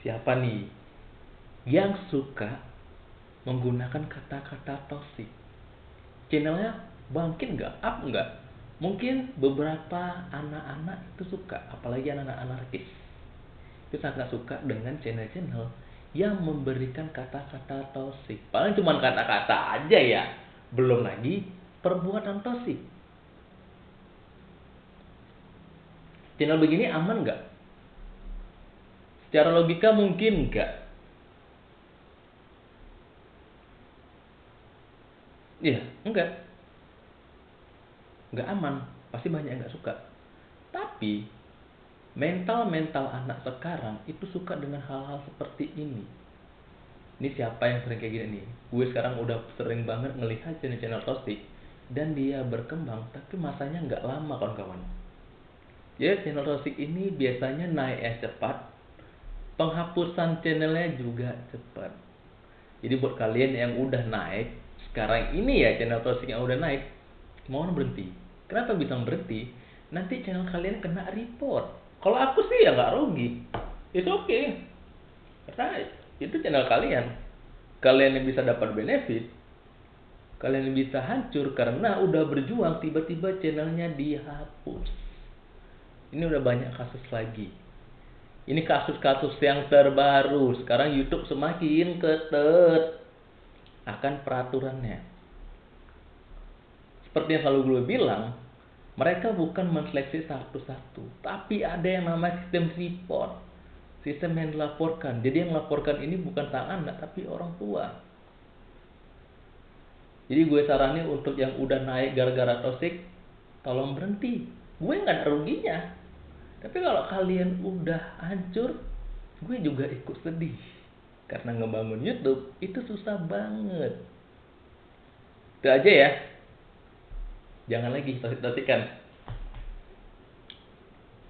siapa nih yang suka menggunakan kata-kata toxic? Channelnya bangkit nggak? Up nggak? Mungkin beberapa anak-anak itu suka apalagi anak-anak anarkis. Itu sangat suka dengan channel-channel yang memberikan kata-kata toxic. Paling cuma kata-kata aja ya. Belum lagi perbuatan toxic. Channel begini aman nggak secara logika mungkin nggak Iya, enggak. Enggak aman, pasti banyak yang enggak suka. Tapi mental-mental anak sekarang itu suka dengan hal-hal seperti ini. Ini siapa yang sering kayak gini nih? Gue sekarang udah sering banget ngelihat channel-channel toxic dan dia berkembang, tapi masanya nggak lama kawan-kawan. Ya, channel toxic ini biasanya naik cepat, penghapusan channelnya juga cepat. Jadi buat kalian yang udah naik, sekarang ini ya channel toxic yang udah naik mau berhenti. Kenapa bisa berhenti? Nanti channel kalian kena report. Kalau aku sih ya nggak rugi. Itu oke okay. karena itu channel kalian. Kalian yang bisa dapat benefit kalian yang bisa hancur karena udah berjuang tiba-tiba channelnya dihapus. Ini udah banyak kasus lagi ini kasus-kasus yang terbaru sekarang YouTube semakin ketat akan peraturannya. Seperti yang selalu gue bilang, mereka bukan menseleksi satu-satu, tapi ada yang namanya sistem report, sistem yang dilaporkan. Jadi yang melaporkan ini bukan sang anak, tapi orang tua. Jadi gue saranin untuk yang udah naik gara-gara toxic, tolong berhenti. Gue nggak ada ruginya. Tapi kalau kalian udah hancur, gue juga ikut sedih. Karena ngebangun YouTube itu susah banget. Itu aja ya. Jangan lagi toksik-toksikan.